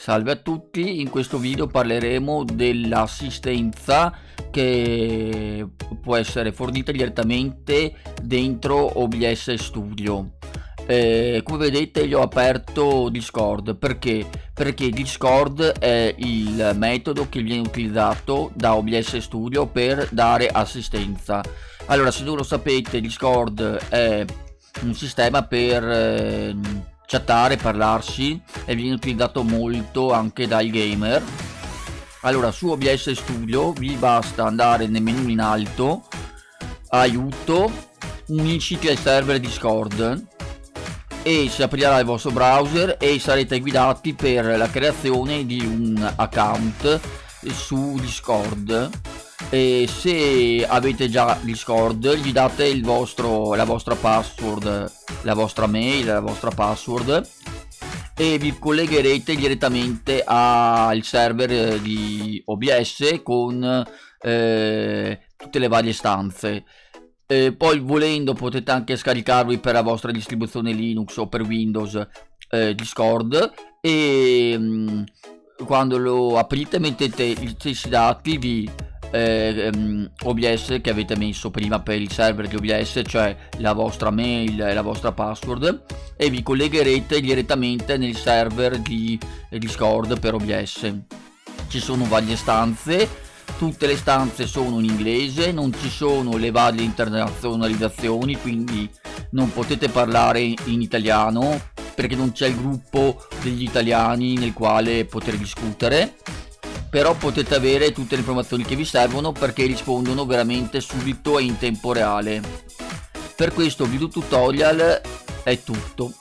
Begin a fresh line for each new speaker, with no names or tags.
Salve a tutti, in questo video parleremo dell'assistenza che può essere fornita direttamente dentro OBS Studio. Eh, come vedete io ho aperto Discord, perché? Perché Discord è il metodo che viene utilizzato da OBS Studio per dare assistenza. Allora se non lo sapete Discord è un sistema per... Eh, chattare, parlarsi e viene utilizzato molto anche dai gamer. Allora su OBS Studio vi basta andare nel menu in alto aiuto unisciti al server Discord e si aprirà il vostro browser e sarete guidati per la creazione di un account su Discord e se avete già Discord gli date il vostro, la vostra password la vostra mail, la vostra password e vi collegherete direttamente al server di OBS con eh, tutte le varie stanze. Eh, poi volendo potete anche scaricarvi per la vostra distribuzione Linux o per Windows eh, Discord. E mh, mm, quando lo aprite mettete gli stessi dati vi eh, ehm, OBS che avete messo prima per il server di OBS cioè la vostra mail e la vostra password e vi collegherete direttamente nel server di Discord per OBS ci sono varie stanze tutte le stanze sono in inglese non ci sono le varie internazionalizzazioni quindi non potete parlare in italiano perché non c'è il gruppo degli italiani nel quale poter discutere però potete avere tutte le informazioni che vi servono perché rispondono veramente subito e in tempo reale. Per questo video tutorial è tutto